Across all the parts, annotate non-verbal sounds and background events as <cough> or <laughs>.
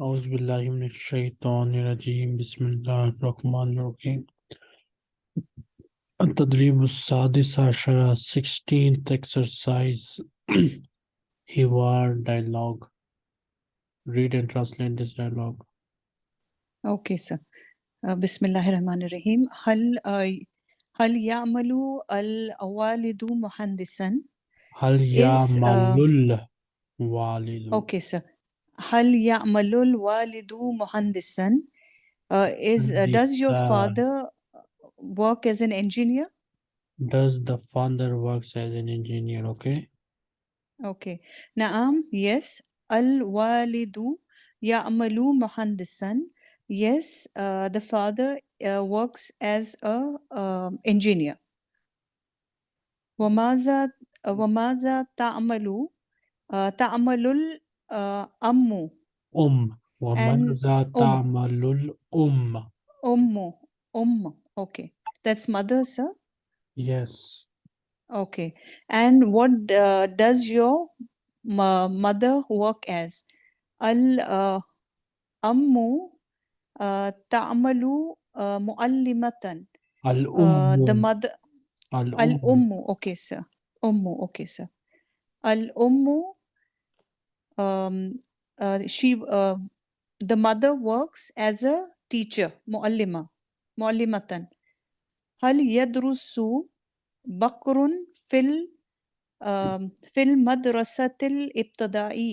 أعوذ بالله من الشيطان الرجيم بسم الله الرحمن الرحيم التدريب السادس عشر 16th exercise حوار dialogue read and translate this dialogue اوكي سر آه، بسم الله الرحمن الرحيم هل آه، هل يعمل الوالد مهندسا هل is uh, يعمل الوالد اوكي سر هل يعمل الوالد مهندسا uh, is uh, does your مهندسا father work as an engineer does the father works as an engineer okay okay نعم yes الوالد يعمل مهندسا yes uh, the father uh, works as a um, engineer وماذا وماذا تعمل آه، تعمل الأم أم and وماذا أم تعمل الأم أم أم okay that's mother sir yes okay and what uh, does your mo- mother work as الأم uh, تعمل uh, معلمة uh, the الأم mother الأم الأم okay sir أم okay sir الأم um, uh, she uh, the mother works as a teacher muallima muallimatan. hal yadrusu bakrun fil um, fil madrasatil ibtada'i.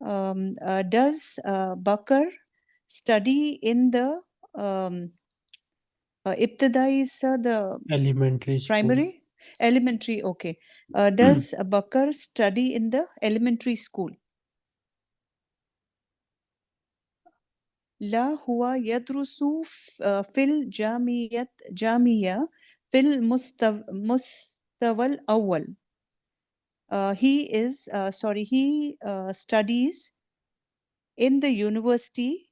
um, uh, does uh, bakr study in the um, uh, ibtidai is the elementary primary? elementary okay uh, does Bakr study in the elementary school لا هو يدرس ف- آه، في الجامعة جامعة في المستوى المستوى الأول uh, he is uh, sorry he uh, studies in the university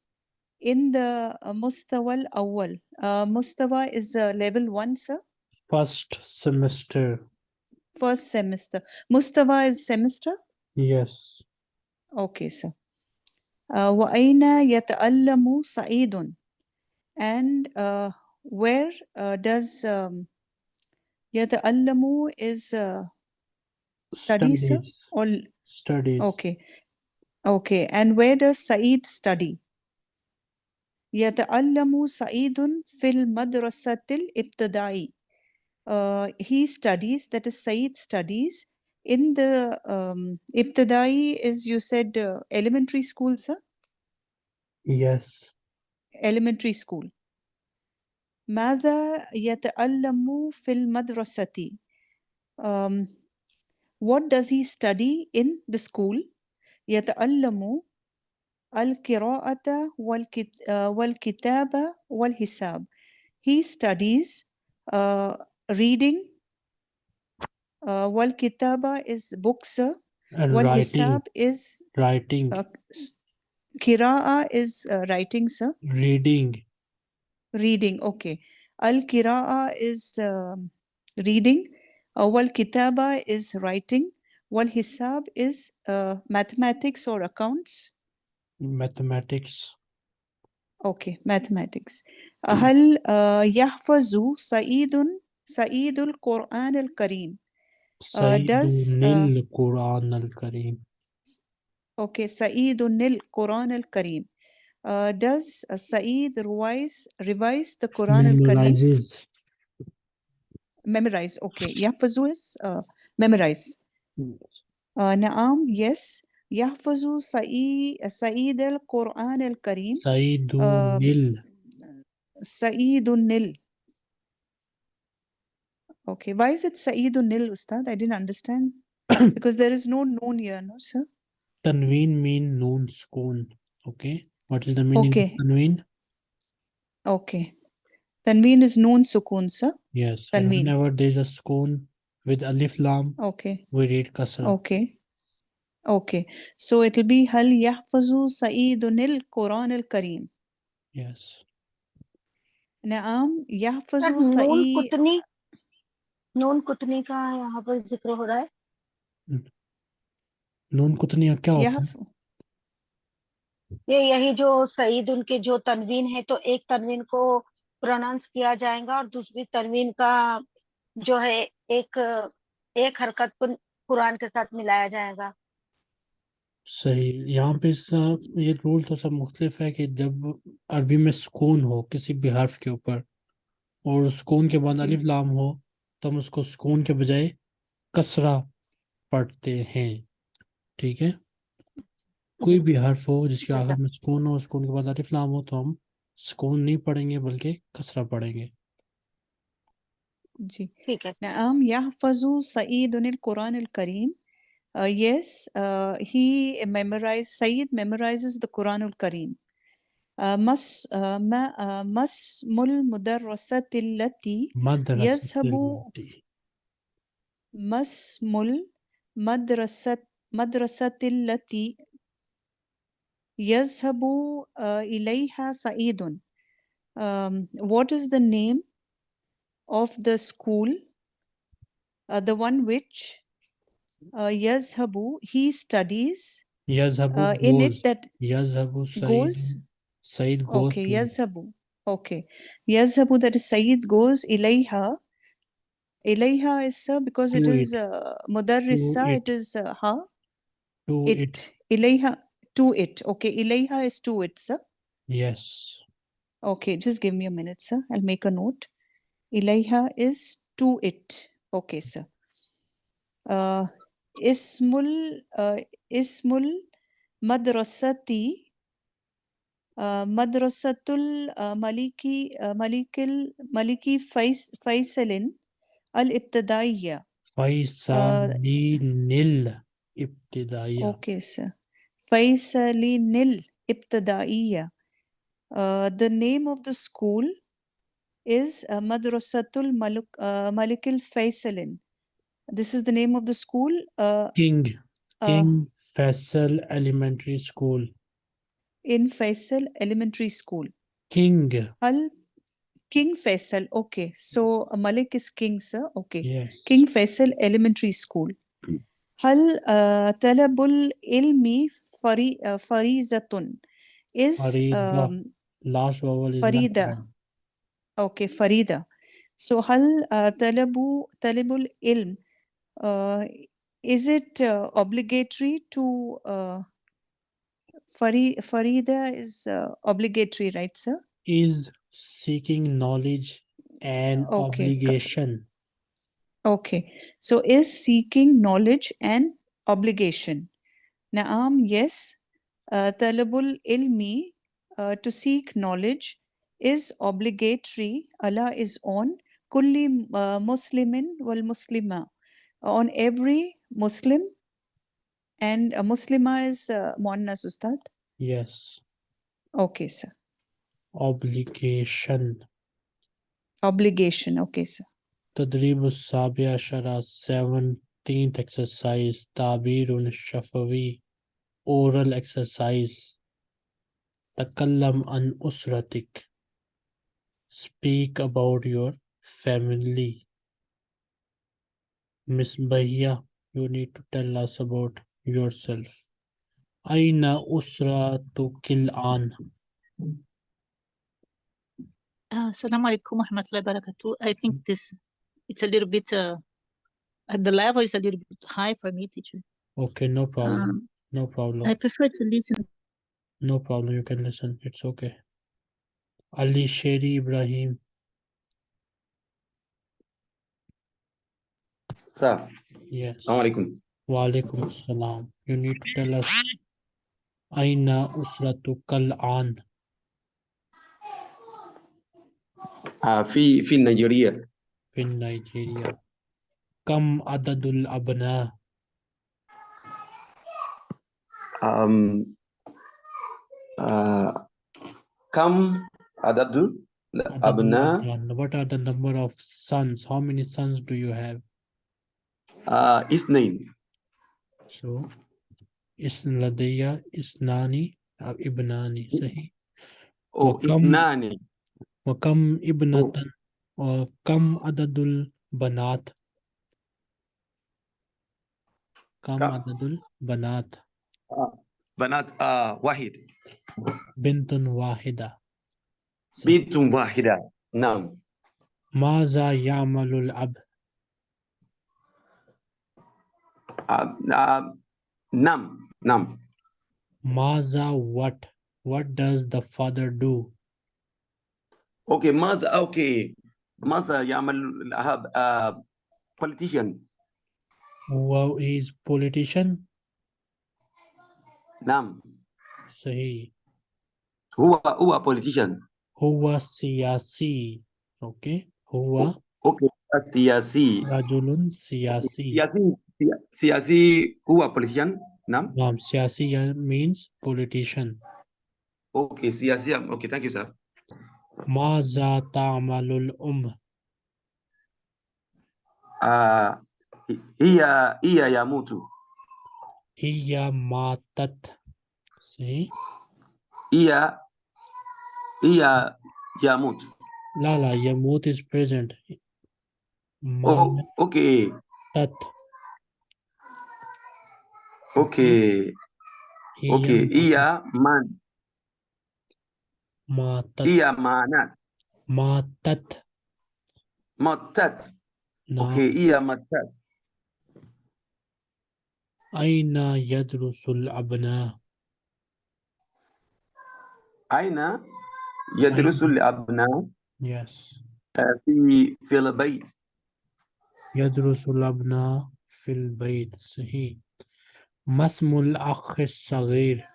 in the uh, مستوى الأول uh, مستوى is uh, level 1 sir first semester first semester مستوى is semester yes okay sir uh, وأين يتألم سعيد and uh, where uh, does um, يتألم is uh, study sir studies or studies okay okay and where does Saeed study يتألم سعيد في المدرسة الابتدائية uh, he studies that is Saeed studies in the um, ابتدائي is you said uh, elementary school sir yes elementary school ماذا يتألم في المدرسة um, what does he study in the school يتألم القراءة والكت... آه، والكتابة والحساب he studies uh, reading uh, والكتابة is books uh, and writing والحساب is writing uh, s- قراءة is uh, writing sir reading reading okay القراءة is um, reading uh, والكتابة is writing والحساب is uh, mathematics or accounts mathematics okay mathematics uh, هل uh, يحفظ سعيد Saidul Quran al Karim. Uh, does Nil Quran al Karim. Okay, Saidun Nil Quran al Karim. Uh, does uh, Saeed revise, revise the Quran al-Karim? Memorize, okay. Yafazu is uh, memorize. Uh, Naam, yes. Yafazu uh, Saeed al-Quran al-Karim. Saeedun uh, Nil. Saeedun Nil. Okay, why is it Saeedun Nil, Ustad? I didn't understand. <coughs> because there is no noon here, no, sir? Tanween mean noon sukoon. Okay, what is the meaning okay. of Tanween? Okay. Tanween is noon sukoon, sir? Yes. Tanween. Whenever there is a sukoon with alif lam, okay. we read kasra. Okay. Okay. So it'll be Hal Yahfazu Saeedun Il Quran al Kareem. Yes. Naam Yahfazu Saeed. नून कुतनी का यहाँ पर ज़िक्र हो रहा है? नून कुतनी क्या होता है? ये यही जो सईद उनके जो तनवीन है तो एक तनवीन को प्रोनाउंस किया जाएगा और दूसरी तनवीन का जो है एक एक हरकत कुरान के साथ मिलाया जाएगा। सही। यहाँ पे सब ये रूल तो सब मुख्तलिफ़ है कि जब अरबी में सुकून हो किसी भी हर्फ के ऊपर और सुकून के बाद अलिफ लाम हो तो हम उसको सुकून के बजाय कसरा पढ़ते हैं। ठीक है? कोई भी हर्फ हो जिसके आखिर में सुकून हो सुकून के बाद अरिफ नाम हो तो हम सुकून नहीं पढ़ेंगे बल्कि कसरा पढ़ेंगे। जी। ठीक है। नाम यहफजु सईद अनिल कुरान करीम yes he memorise Saeed memorise the Quran Karim مس ما اسم المدرسة التي يذهب ما اسم المدرسة مدرسة التي يذهب إليها سعيد. um, what is the name of the school? Uh, the one which uh, yazhabu he studies yazhabu uh, in it that yazhabu goes Said goes Okay, to... Yazhabu. Okay. Yazhabu, that is Said goes ilayha. Ilayha is sir, because it is uh, mudarrisa, it is uh, ha. To it. it. Ilayha, to it. Okay, ilayha is to it, sir. Yes. Okay, just give me a minute, sir. I'll make a note. Ilayha is to it. Okay, sir. Uh, ismul, uh, ismul madrasati مدرسة Malikil ملك الملكي فيصل الابتدائية فيصلين Ibtida'iya. Okay sir فيصلين الابتدائية The name of the school is Madrasatul Malikil Faisalin. This is the name of the school. Uh, King King Faisal Elementary School in Faisal Elementary School? King. Al King Faisal. Okay. So uh, Malik is king, sir. Okay. Yes. King Faisal Elementary School. هل طلب العلم فريضة is um, last vowel is فريدة okay Farida. so hal uh, طلب talabul ilm. Uh, is it uh, obligatory to uh, Fari, Farida is uh, obligatory right sir is seeking knowledge and Okay, obligation Okay, so is seeking knowledge and obligation. Naam, yes. Uh, talabul ilmi, uh, to seek knowledge, is obligatory. Allah is on kulli uh, muslimin wal muslima, on every Muslim, and a Muslima is uh, Muannas Ustad? Yes. Okay, sir. Obligation. Obligation, okay, sir. Tadrib Sabia Shara, 17th exercise, Tabirun Shafawi, oral exercise. Takallam an usratik. Speak about your family. Miss Bahia, you need to tell us about yourself. Aina kill an. Uh, Assalamu alaikum warahmatullahi wabarakatuh. I think this, it's a little bit, uh, the level is a little bit high for me, teacher. Okay, no problem. Um, no problem. I prefer to listen. No problem, you can listen. It's okay. Ali Sheri Ibrahim. Sir. Yes. Assalamu alaikum. Walaikum salam. You need to tell us Aina Usratuka al-an. آه في في نيجيريا في نيجيريا كم عدد الأبناء آم آه كم عدد عدد الأبناء الأبناء. What are the number of sons? How many sons do you have? آه اثنين So, إسن لدي إثنان أو ابنان صحيح وكم اثنان وكم ابنة وكم عدد البنات كم عدد البنات آه بنات آه واحد بنت واحدة بنت واحدة نعم ماذا يعمل الأب Uh, num, num. Maza what? What does the father do? Okay, Maza, okay. Maza Yamal Ahab, uh, politician. Wow, is politician? Num. Sahi. Who who are politician? Who was siyasi? Okay. Who are? Okay. Siyasi. Rajulun siyasi. Siyasi. Siasi kuwa polisian nam nam siyasi means politician. Okay siasi, okay thank you sir. Ma ta'malul um. Ah iya iya ya mutu. Iya matat. See Iya iya ya mutu. Lala ya mutu is present. Ma oh okay tat أوكي أوكي هي من ماتت هي مانات ماتت ماتت نعم أوكي هي ماتت أين يدرس الأبناء أين يدرس؟ الأبناء yes. آه، في في البيت يدرس الأبناء في البيت صحيح ما اسم الأخ الصغير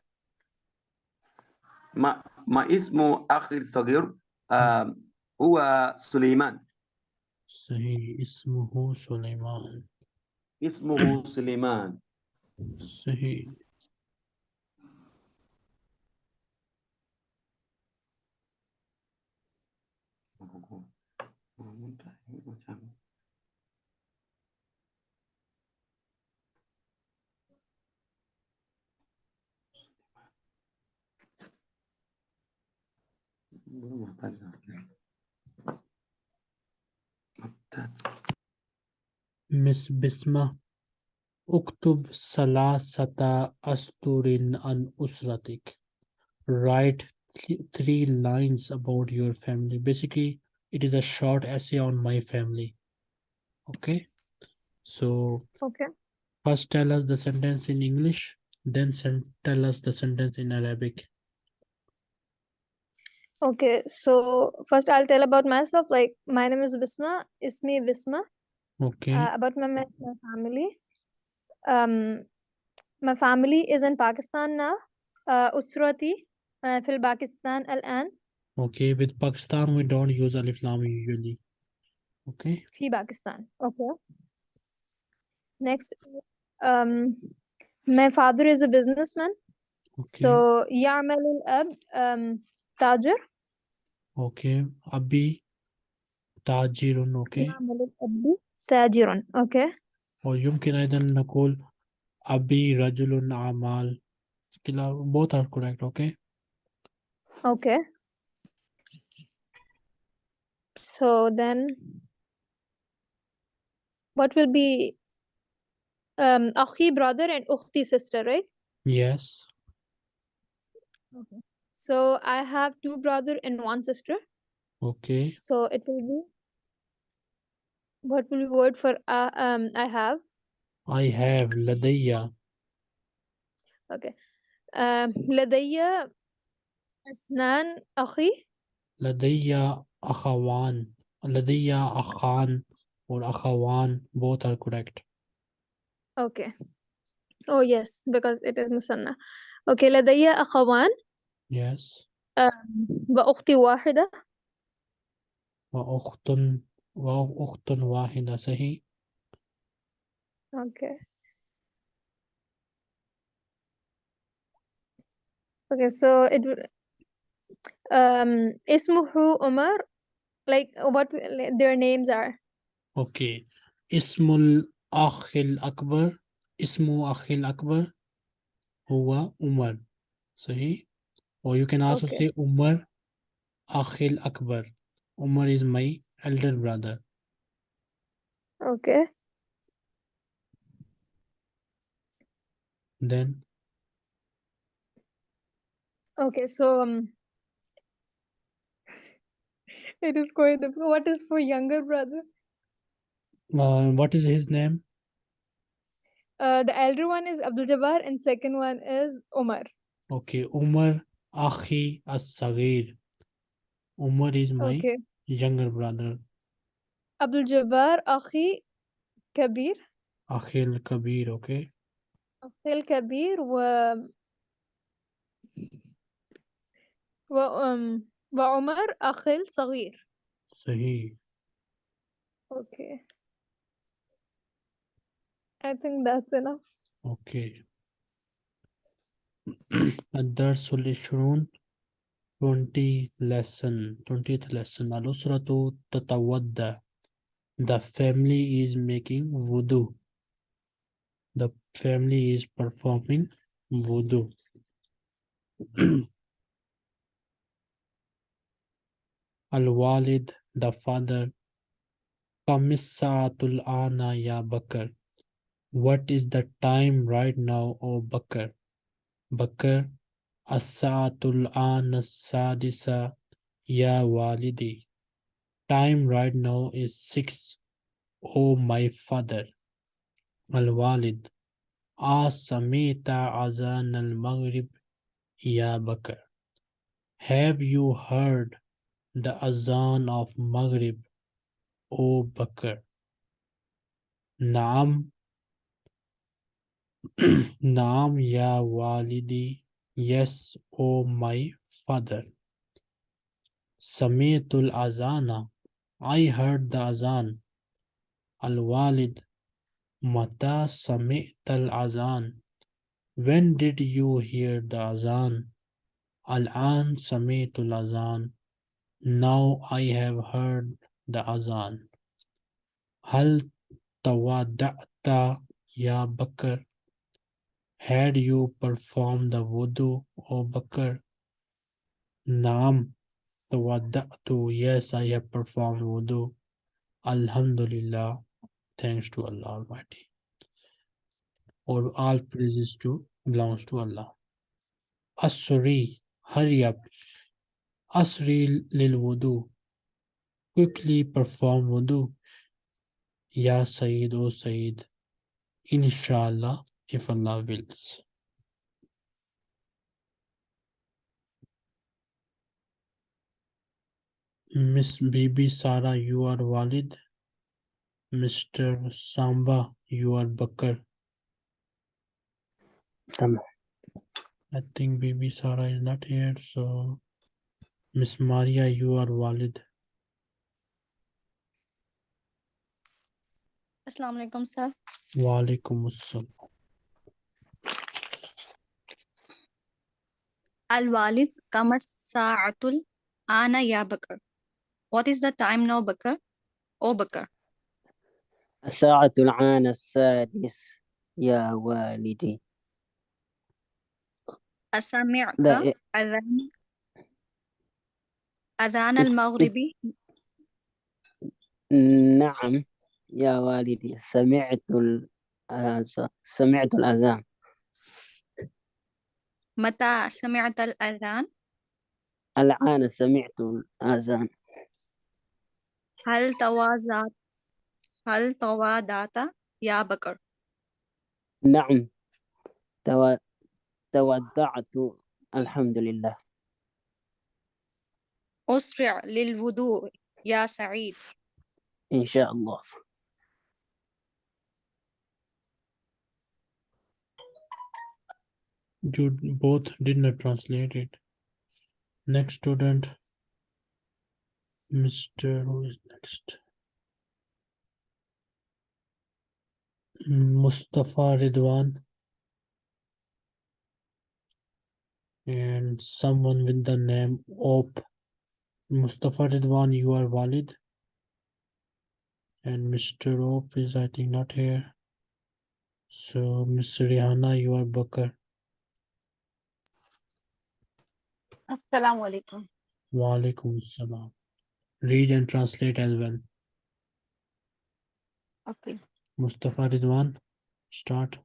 ما ما اسمه أخي الصغير آه، هو سليمان صحيح اسمه سليمان اسمه سليمان صحيح Miss Bisma. Uktub salasata asturin an usratik. Write th three lines about your family. Basically, it is a short essay on my family. Okay. So okay. first tell us the sentence in English, then tell us the sentence in Arabic. Okay. So first I'll tell about myself. Like my name is Bisma. Ismi Bisma. okay Uh, about my, my my family. Um, my family is in Pakistan now. Uh, أسرتي uh, في Pakistan الآن okay with Pakistan we don't use alif lam usually okay في Pakistan. Okay. Next, um, my father is a businessman. okay So يعمل الأب um, تاجر. okay أبي تاجر okay يعمل الأب تاجر. Okay. ويمكن أيضا نقول أبي رجل أعمال كلا both are correct okay Okay. So then, what will be um أخي brother and أختي sister, right? yes So I have two brother and one sister. Okay. So it will be what will be word for uh, um I have? I have ladia. Okay. Um ladayya asnan akhi. Ladayya akhawan. Ladayya akhan or akhawan both are correct. Okay. Oh yes, because it is musanna. Okay, ladayya akhawan. yes وأختي واحدة. وأخت وأخت واحدة صحيح Okay. Okay, so it w- um اسمه عمر like what w- like, their names are okay اسم الأخ الأكبر اسم أخي الأكبر هو عمر صحيح or you can also Okay. say Umar Akhil Akbar. Umar is my elder brother. okay Then Okay, so um, <laughs> it is quite difficult. What is for younger brother? Uh, what is his name? Uh, the elder one is Abdul Jabbar, and second one is Omar. Okay, Umar Akhi As-Sagir. Umar is my Okay, younger brother. Abdul Jabbar Akhi Kabir, Akhil Kabir, okay? Akhi Kabir, و و um وعمر أخي الصغير. Sahih. Okay. I think that's enough. Okay. الدرس العشرون 20 lesson 20th lesson. al-usratu the family is making wudu. the family is performing wudu. <clears throat> al-walid the father. kamissatul ana ya bakr what is the time right now o bakr Bakr, As-sa'atul sadisa ya walidi. Time right now is six, O my father. Al-Walid, Asamita azan al-Maghrib ya Bakr. Have you heard the azan of Maghrib, O Bakr? Naam, <clears throat> Naam ya walidi, yes, O my father. Samitul azana, I heard the azan. Al walid, mata azan. When did you hear the azan? Al an sami'tul azan. Now I have heard the azan. Hal tawada'ta ya Bakr? Had you performed the wudu, O Bakr? Naam, tawadda'tu. Yes, I have performed wudu. Alhamdulillah. Thanks to Allah Almighty. Or all praises to belongs to Allah. Asri, hurry up. Asri lil wudu. Quickly perform wudu. Ya Sayyid, O Sayyid. Inshallah, if Allah wills. Miss Baby Sara, you are Walid. Mr. Samba, you are Bakar. I think Baby Sara is not here, so Miss Maria, you are Walid. Assalamu alaikum, sir. Wa alaikum assalam. الوالد كم الساعة الآن يا بكر. What is the time now بكر? أو بكر. الساعة الآن السادس يا والدي. أسمعت إيه. أذان أذان المغربي نعم يا والدي سمعت ال... آه، سمعت الأذان. Sami'ta al Adhan الآن سمعت الأذان. Hal Tawazat Hal Tawadata Ya Bakr. نعم. تو... تودعت الحمد لله. أسرع للوضوء يا سعيد. إن شاء الله. You both did not translate it. Next student, Mr. Who is next? Mustafa Ridwan. And someone with the name Op. Mustafa Ridwan, you are Walid. And Mr. Op is, I think, not here. So, Miss Rihanna, you are Bakar. Assalamu alaikum. Wa alaikum assalam. Read and translate as well. Okay. Mustafa Ridwan, start.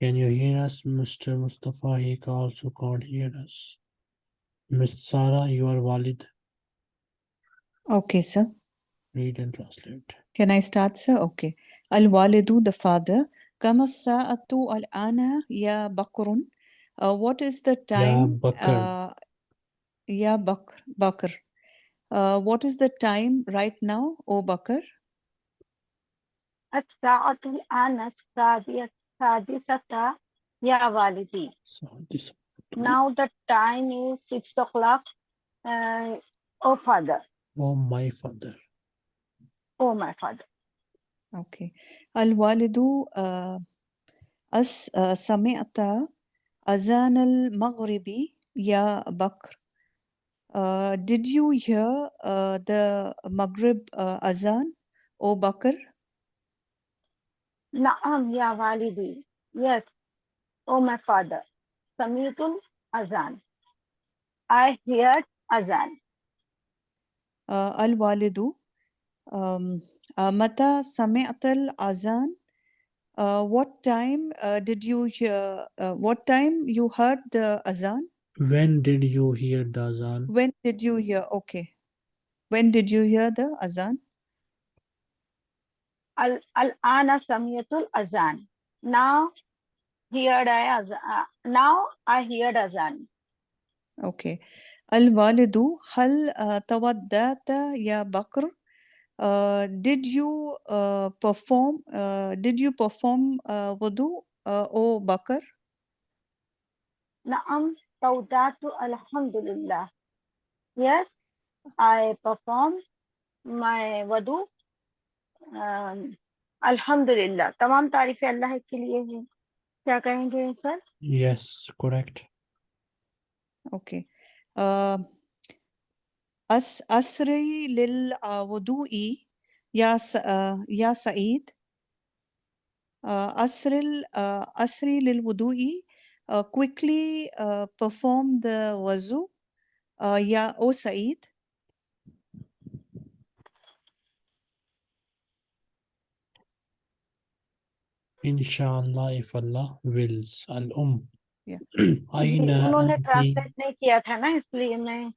Can you hear us, Mr. Mustafa? He also can't hear us. Miss Sara, you are Walid. Okay, sir. Read and translate. Can I start, sir? Okay. Al-Walidu, the father, كم الساعة الآن يا بكر? Uh, what is the Ya time? Bakr. Uh, يا بكر بكر. Uh, what is the time right now, O Bakr? الساعة الآن السادسة السادسة يا والدي So this now the time is six o'clock uh, oh father oh my father. oh my father Okay. الوالد uh, أس uh, سمعت أذان المغرب يا بكر. Uh, did you hear uh, the Maghrib uh, azan, O Bakr? نعم يا والدي yes oh my father سمعت الأذان I heard azan Uh, الوالد um, uh, متى سمعت الأذان? Uh, what time uh, did you hear? Uh, what time you heard the azan? When did you hear the azan? When did you hear? Okay. When did you hear the azan? ال- الآن سمعت الأذان now heard I azan uh, now I heard azan Okay. الوالد هل uh, تودعت يا بكر? Uh, did you uh, perform uh, did you perform uh, wudu uh, O Bakr? Naam, tawdatu alhamdulillah. Yes, I perform my wudu. Um, alhamdulillah. Tamam तारीफ Allah के liye. हैं Kya kahenge sir? Yes, correct. Okay. Uh, أس أسري للوضوء يا س- uh, يا سعيد uh, أسري ال- uh, أسري للوضوء uh, quickly uh, perform the wuzu uh, يا O سعيد Inshallah, if Allah wills. Al-Um. Yeah. Ji, Aina उन्होंने anti, translate नहीं किया था ना इसलिए मैं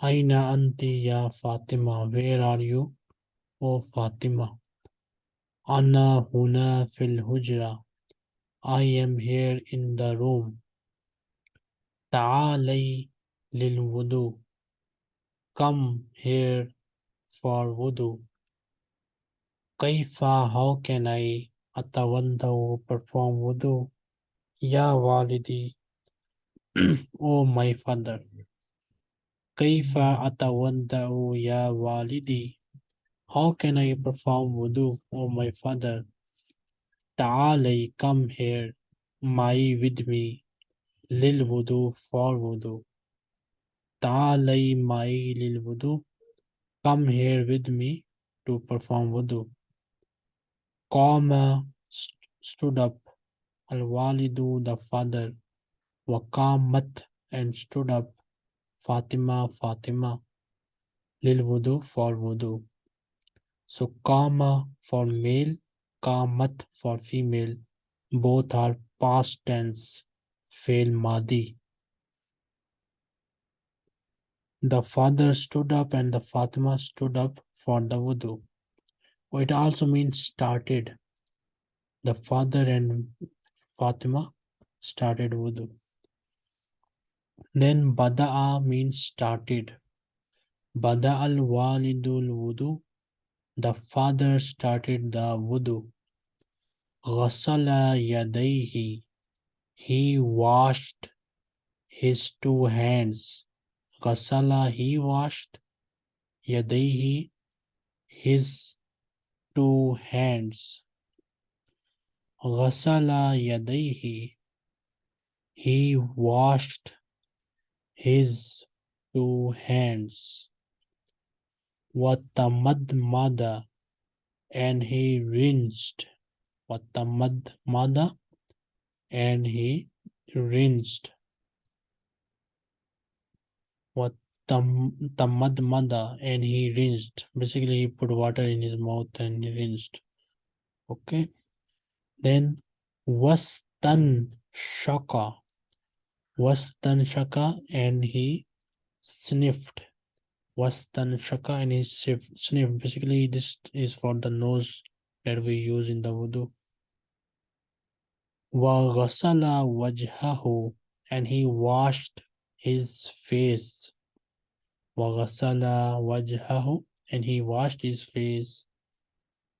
Aina anti ya Fatima. Where are you? Oh Fatima. Ana huna fil hujra. I am here in the room. Ta'alay lil wudu. Come here for wudu. Kaifa, how can I atawandau perform wudu? Ya walidi. <clears throat> oh my father. Kaifa atawandau ya walidi. How can I perform wudu, oh my father? Ta'alay, come here, my with me, lil wudu, for wudu. Ta'alay, my lil wudu, come here with me to perform wudu. Qama st- stood up, al walidu, the father, waqamat, and stood up, Fatima, Fatima, lil wudu, for wudu. So kama for male, kamat for female. Both are past tense, fail madi. The father stood up and the Fatima stood up for the wudu. It also means started. The father and Fatima started wudu. Then bada'a means started. Bada al walidul wudu. The father started the wudu. Ghasala yadayhi. He washed his two hands. Ghasala, he washed. Yadayhi, his two hands. Ghasala yadayhi. He washed his two hands. Watamadmada. And he rinsed. Watamadmada. And he rinsed. What tam tamadmada and he rinsed. Basically, he put water in his mouth and he rinsed. Okay. Then was wastanshaka Vastanshaka and he sniffed. Vastanshaka and he sniffed. Basically, this is for the nose that we use in the wudu. Vaghasala wajhahu and he washed his face. Vaghasala wajhahu and he washed his face.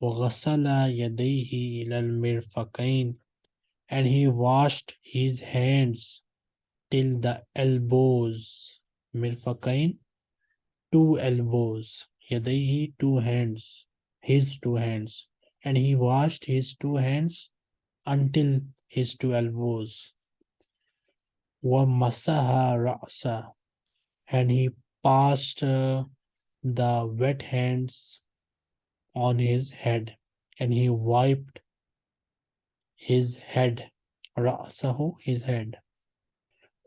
Vaghasala yadihi ilal mirfakain and he washed his hands till the elbows Mirfakain, two elbows. yadayhi two hands. His two hands. And he washed his two hands until his two elbows. wa masaha ra'sa and he passed uh, the wet hands on his head. And he wiped his head. ra'sahu his head.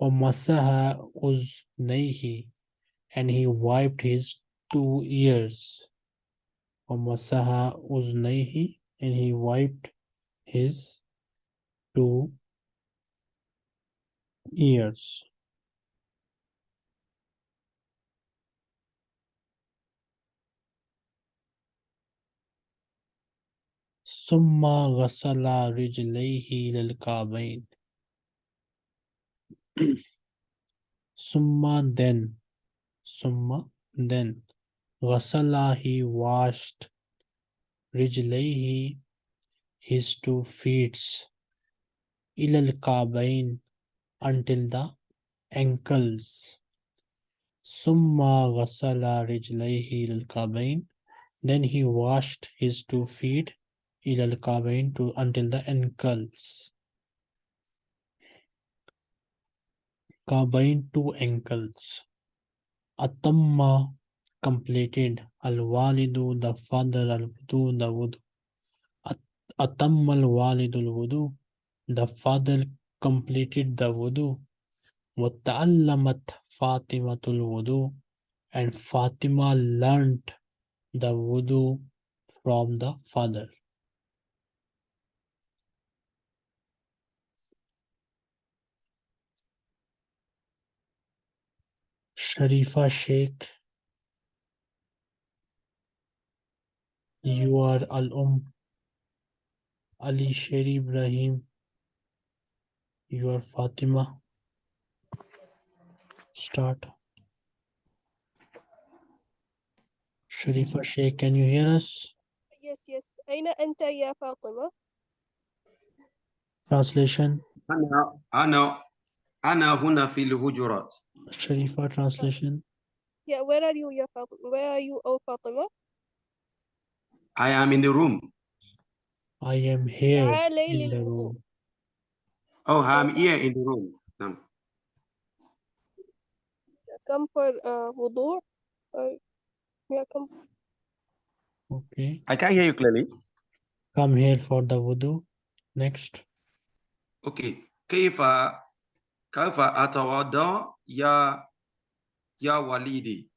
ومسح أذنيه and he wiped his two ears ومسح أذنيه and he wiped his two ears ثم غسل رجليه للكعبين <clears throat> summa then summa then Ghasala he washed. Rijlayhi his two feet Ilal Kabain until the ankles. Summa Ghasala Ilal Kabain then he washed his two feet Ilal Kabain to until the ankles. كعبين two ankles أتم completed الوالد the father الوضوء the wudu At- أتم الوالد الوضوء the father completed the wudu وتعلمت فاطمة الوضوء and Fatima learnt the wudu from the father Sharifa Sheikh you are Al-Um Ali Sher Ibrahim you are Fatima start Sharifa Sheikh can you hear us Yes, yes. أين أنت يا فاطمة؟ translation أنا أنا أنا هنا في الهجرات Sharifa translation Yeah, where are you يا فاطمة؟ Where are you أو فاطمة؟ I am in the room I am here تعالي in the للوضوء. room oh I'm here in the room نعم. Come for uh, wudu. Uh, yeah, come. okay I can hear you clearly come here for the wudu next okay كيف كيف أتوضأ يا يا والدي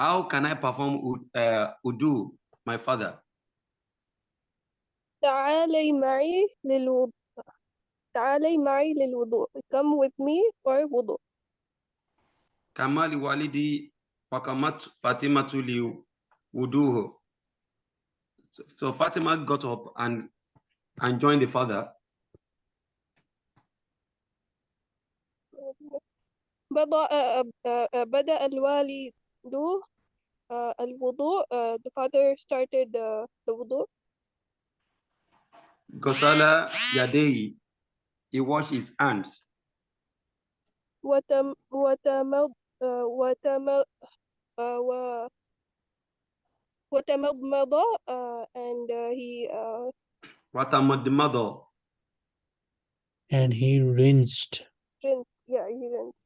how can I perform ud- uh, udu my father تعالي معي للوضوء. تعالي معي للوضوء. Come with me for wudu. كما لوالدي وكمت فاطمة لوضوه so, so Fatima got up and and joined the father بدأ آه، آه، آه، بدأ الوالد آه، الوضوء. آه، The father started uh, the wudu. غسل يديه he washed his hands وتم وتمض آه، وتم آه، و وتمضمض uh, and uh, he uh, وتمضمض and he rinsed rinsed yeah he rinsed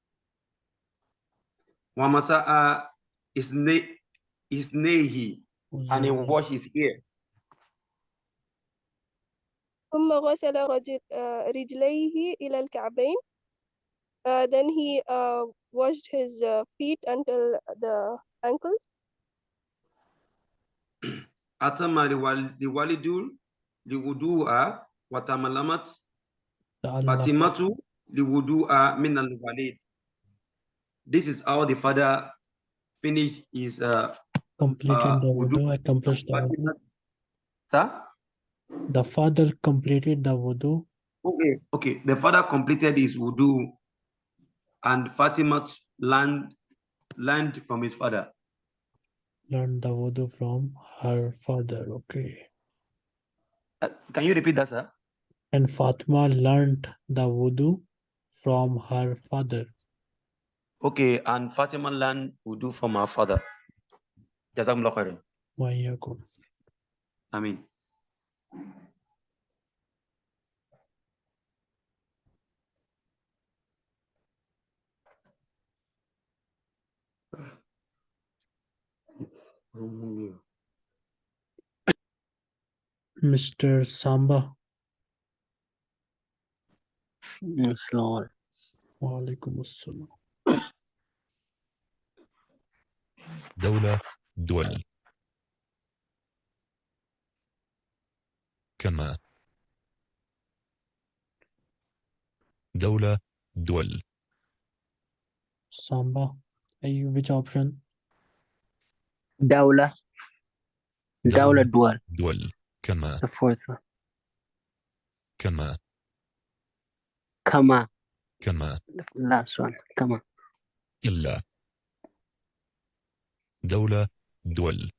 ومسح إثني- إثنيه and he أذنيه. washed his ears ثم غسل رجل آه، رجليه إلى الكعبين Uh, then he uh, washed his uh, feet until the ankles أتم لوال- لوالد لوضوء وتملمت تعلق فاطمة لوضوء من الوالد This is how the father finished his uh, completed uh, the wudu. wudu, accomplished the wudu. Sir? The father completed the wudu. Okay, okay. The father completed his wudu and Fatima learned, learned from his father. learned the wudu from her father. Okay. Uh, can you repeat that, sir? And Fatima learned the wudu from her father. Okay, and Fatima land wudu for my father. Jazakumullah khairan. Wa iyyakum. Ameen. Mr. Samba. Yes, Lord. Wa assalam. دولة دول كما. دولة دول Samba. Are you which option? دولة. دولة دول. دول. كما. The fourth. one كما. كما. كما. The last one. كما. إلا دولة دول.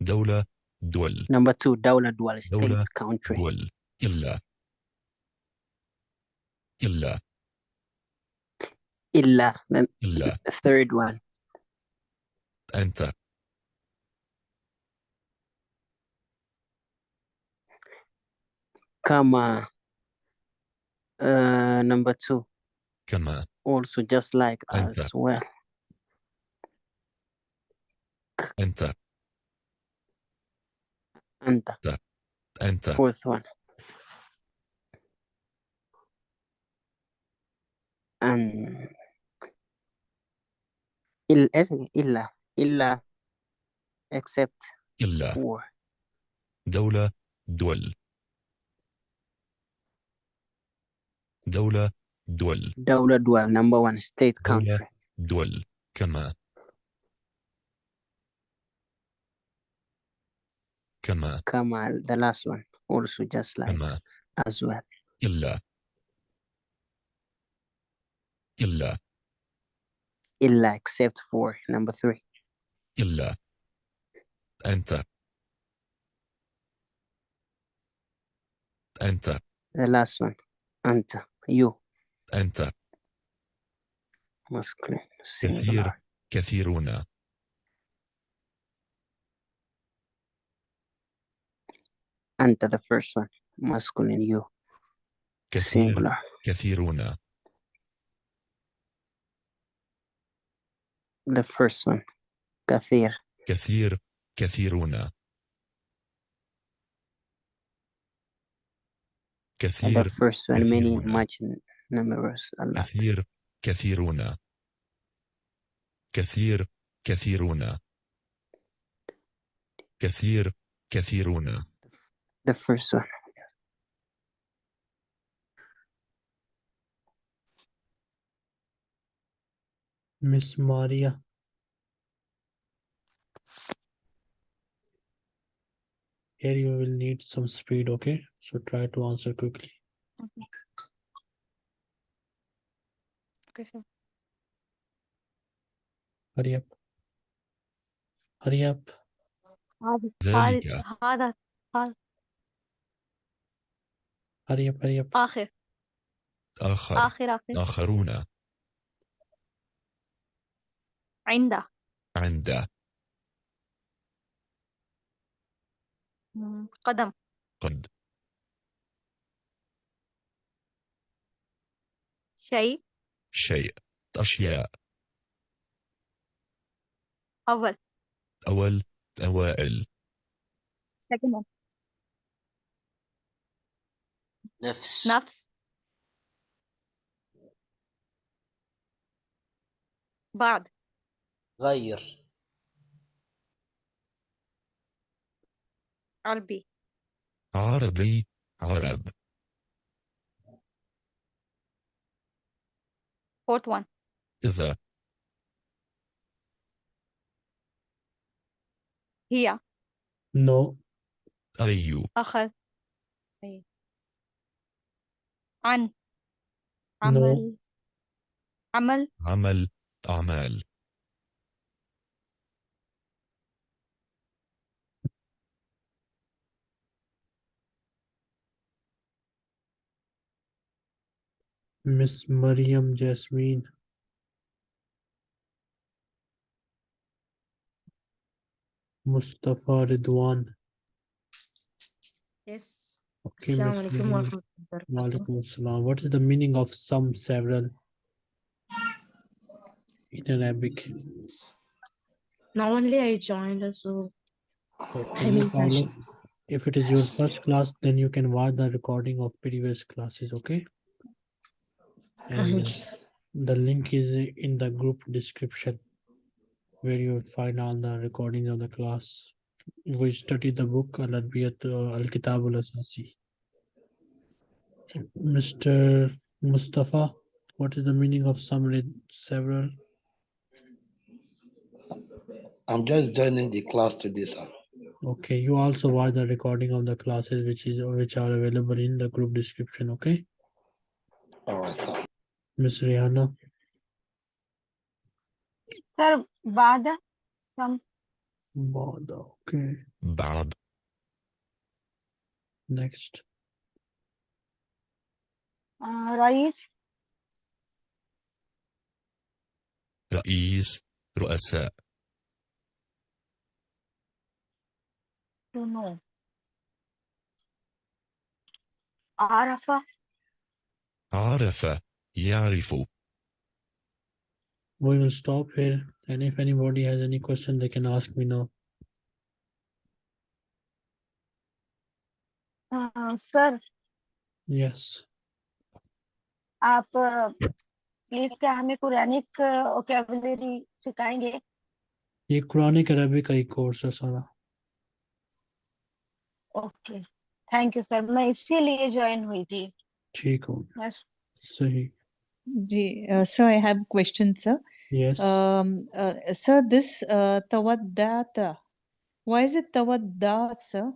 دولة دول. Number two دولة دول state دولة country. دول. إلا. إلا. إلا. Then إلا. third one. أنت. كما uh, number two كما also just like أنت. as well أنت أنت أنت fourth one and إلا إلا إلا except إلا for دولة دول دولة دول. دولة دول. نمبر 1 ستيت كونتري دول. كما. كما. كما. ذا لاست وان اولسو جاست لايك كما. از ويل well. إلا. إلا. إلا except for number three. إلا. أنت. أنت. The last one. أنت. you أنت masculine كثير singular كثيرون أنت the first one masculine you كثير singular كثيرون the first one كثير كثير كثيرون كثير كثير كثيرون. كثير كثيرون. كثير كثيرون. The first one. Miss Maria. Here you will need some speed, okay? So try to answer quickly. Okay. Okay, sir. Hurry up. Hurry up. هذا ذلك هذا هذا Hurry up, hurry up. آخر آخر آخر آخر آخرون عنده عند قدم. قد. شيء. شيء. أشياء. أول. أول. أوائل. سكنة نفس. نفس. بعد. غير. عربي. عربي عرب. Fourth one. إذا. هي. No. أي أخذ. أي. عن. No. عمل. عمل. عمل أعمال Miss Mariam Jasmine. Mustafa Ridwan. Yes. Okay, Assalamu Miss alaikum wa Mariam. rahmatullahi wa barakatuh. Walaikum assalam. What is the meaning of some, several in Arabic? Now only I joined, so Okay, in problem. If it is your first class, then you can watch the recording of previous classes, okay? And uh, <laughs> the link is in the group description where you will find all the recordings of the class. We study the book Al Arbiyat Al Kitab Al Asasi. Mr. Mustafa, what is the meaning of summary several? I'm just joining the class today, sir. Okay, you also watch the recording of the classes which is which are available in the group description, okay? All right, sir. Ms. Rihanna? Sir, Bada. Some. Bada, okay. Bad. Next. Uh, رئيس. رئيس رؤساء رموز عرفة يعرف We will stop here and if anybody has any question, they can ask me now. uh, sir Yes, आप please क्या हमें Quranic ओकेबलरी सिखाएंगे ये Quranic अरबी का ही course है सारा okay thank you sir मैं इसीलिए ज्वाइन हुई थी ठीक हो गया बस सही Ji, uh, sir, I have questions, sir. Yes. Um, uh, sir, this uh, tawaddata, why is it tawadda, sir?